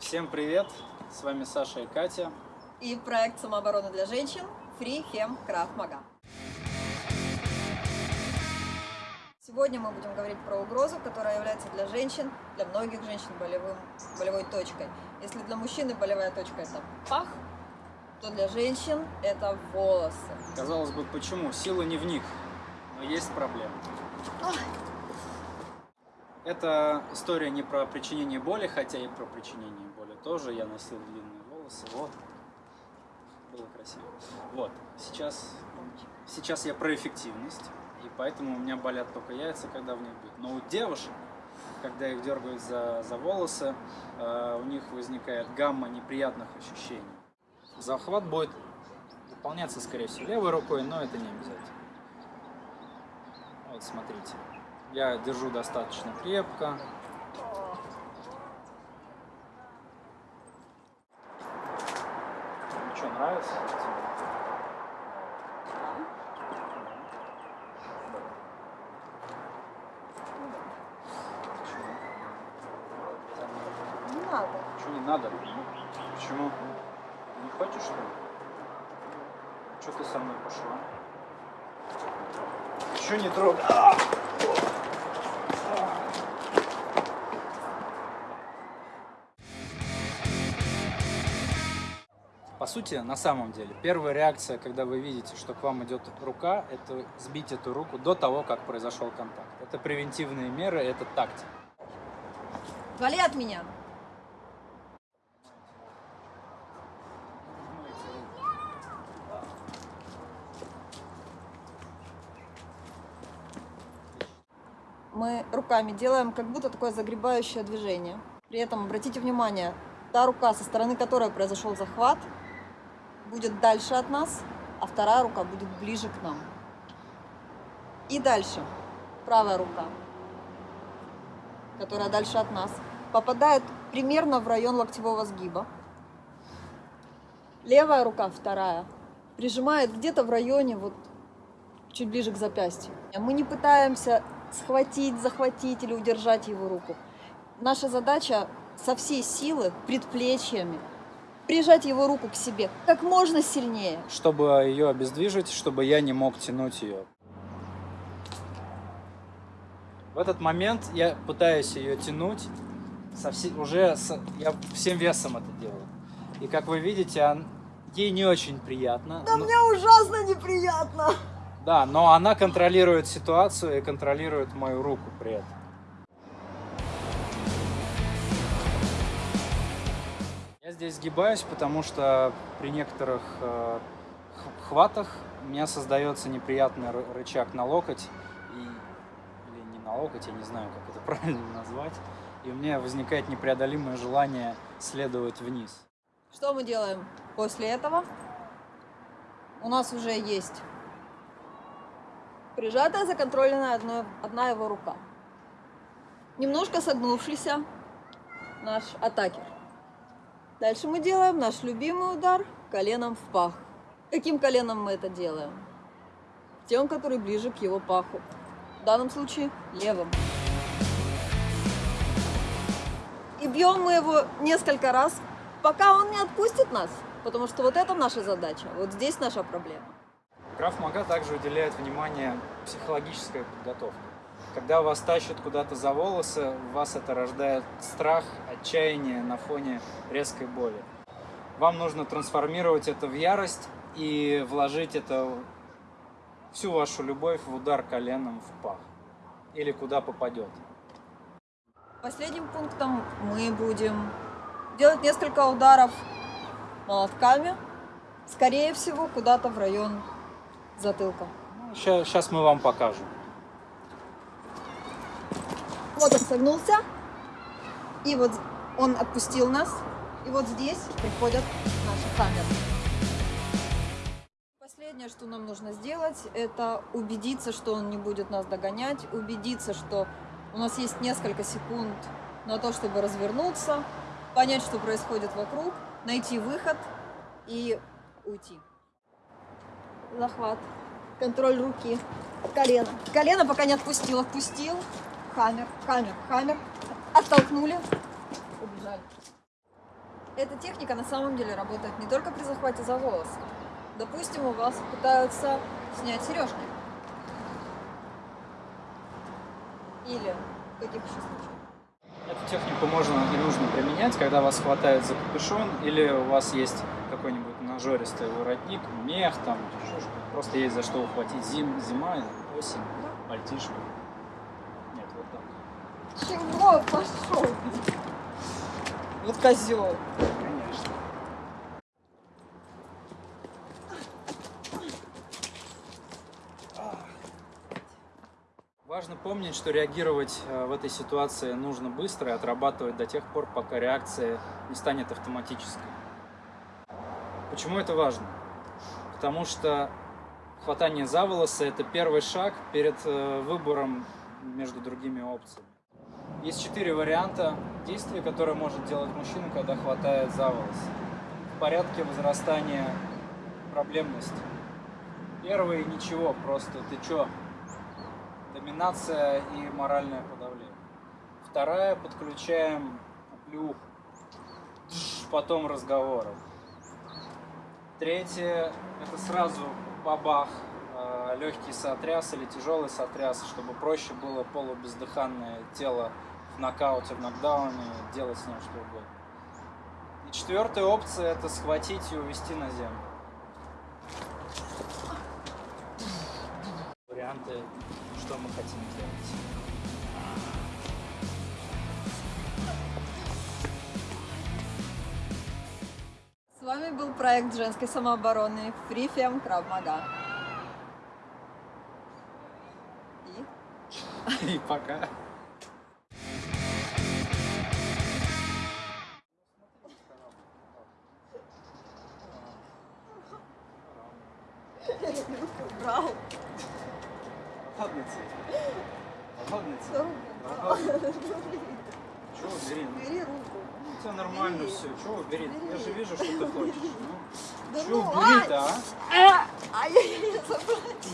Всем привет! С вами Саша и Катя. И проект самообороны для женщин Free Hem Craft Maga. Сегодня мы будем говорить про угрозу, которая является для женщин, для многих женщин болевым, болевой точкой. Если для мужчины болевая точка это пах, то для женщин это волосы. Казалось бы, почему? Сила не в них, но есть проблема. Это история не про причинение боли, хотя и про причинение боли тоже. Я носил длинные волосы, вот. Было красиво. Вот, сейчас, сейчас я про эффективность, и поэтому у меня болят только яйца, когда в них бьют. Но у девушек, когда их дергают за, за волосы, э, у них возникает гамма неприятных ощущений. Захват будет выполняться, скорее всего, левой рукой, но это не обязательно. Вот, смотрите. Я держу достаточно крепко. Ну что, нравится? Не надо. Не надо? Почему? Не хочешь, что? Что ты со мной пошла? Еще не трогай. Сути, на самом деле, первая реакция, когда вы видите, что к вам идет рука, это сбить эту руку до того, как произошел контакт. Это превентивные меры, это тактика. Вали от меня. Мы руками делаем как будто такое загребающее движение. При этом обратите внимание, та рука, со стороны которой произошел захват, будет дальше от нас, а вторая рука будет ближе к нам. И дальше правая рука, которая дальше от нас, попадает примерно в район локтевого сгиба. Левая рука, вторая, прижимает где-то в районе, вот чуть ближе к запястью. Мы не пытаемся схватить, захватить или удержать его руку. Наша задача со всей силы, предплечьями, прижать его руку к себе как можно сильнее. Чтобы ее обездвижить, чтобы я не мог тянуть ее. В этот момент я пытаюсь ее тянуть, со все, уже с, я всем весом это делаю. И как вы видите, он, ей не очень приятно. Да но, мне ужасно неприятно. да, но она контролирует ситуацию и контролирует мою руку при этом. Я здесь сгибаюсь, потому что при некоторых э, хватах у меня создается неприятный ры- рычаг на локоть. И, или не на локоть, я не знаю, как это правильно назвать. И у меня возникает непреодолимое желание следовать вниз. Что мы делаем после этого? У нас уже есть прижатая, законтрольная одно- одна его рука. Немножко согнувшийся наш атакер. Дальше мы делаем наш любимый удар коленом в пах. Каким коленом мы это делаем? Тем, который ближе к его паху. В данном случае левым. И бьем мы его несколько раз, пока он не отпустит нас. Потому что вот это наша задача, вот здесь наша проблема. Краф Мага также уделяет внимание психологической подготовке. Когда вас тащат куда-то за волосы, у вас это рождает страх, отчаяние на фоне резкой боли. Вам нужно трансформировать это в ярость и вложить это всю вашу любовь в удар коленом в пах или куда попадет. Последним пунктом мы будем делать несколько ударов молотками, скорее всего, куда-то в район затылка. Сейчас мы вам покажем. Он согнулся, и вот он отпустил нас, и вот здесь приходят наши камеры. Последнее, что нам нужно сделать, это убедиться, что он не будет нас догонять, убедиться, что у нас есть несколько секунд на то, чтобы развернуться, понять, что происходит вокруг, найти выход и уйти. Захват, контроль руки, колено. Колено пока не отпустил, отпустил. Хаммер, хаммер, хаммер. Оттолкнули, убежали. Эта техника на самом деле работает не только при захвате за волосы. Допустим, у вас пытаются снять сережки. Или в каких еще случаях? Эту технику можно и нужно применять, когда вас хватает за капюшон, или у вас есть какой-нибудь нажористый воротник, мех, там. Просто есть за что ухватить. Зим, зима, осень, пальтишко. Чего пошел? Вот козел. Важно помнить, что реагировать э, в этой ситуации нужно быстро и отрабатывать до тех пор, пока реакция не станет автоматической. Почему это важно? Потому что хватание за волосы – это первый шаг перед э, выбором между другими опциями. Есть четыре варианта действий, которые может делать мужчина, когда хватает за волосы. В порядке возрастания проблемности. Первый – ничего, просто ты чё? Доминация и моральное подавление. Вторая – подключаем плюх, потом разговоры. Третье – это сразу бабах, легкий сотряс или тяжелый сотряс, чтобы проще было полубездыханное тело в нокауте, в нокдауне делать с ним что угодно. И четвертая опция – это схватить и увести на землю. Варианты, что мы хотим делать. С вами был проект женской самообороны Free Fem Krav Maga. И пока. брал. Руку брал. Чего бери? Бери руку. тебя нормально Бери. все. Чего бери? Я Бери. же вижу, что ты хочешь. Ну, Да чего ну, бери-то, а? а! Ай-яй-яй, забрать.